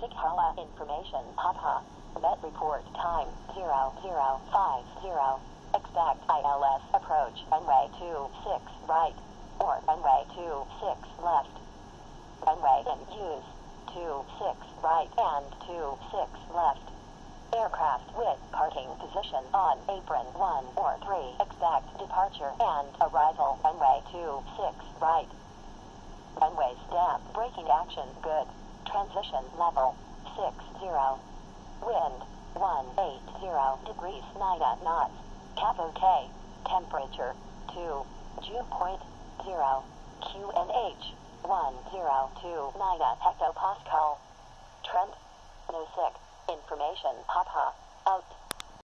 Sikhala information. Papa. Met report. Time. 0050. Expect ILS approach. Runway 26 right. Or runway 26 left. Runway in use 26 right. And 26 left. Aircraft with parking position on apron 1 or 3. Expect departure and arrival. Runway 26 right. Runway stamp braking action. Good. Transition level 60. Wind 180 degrees 9 knots. OK. Temperature 2. Dew point 0. QNH 1029 hectopascal. Trend. No sick. Information. Papa.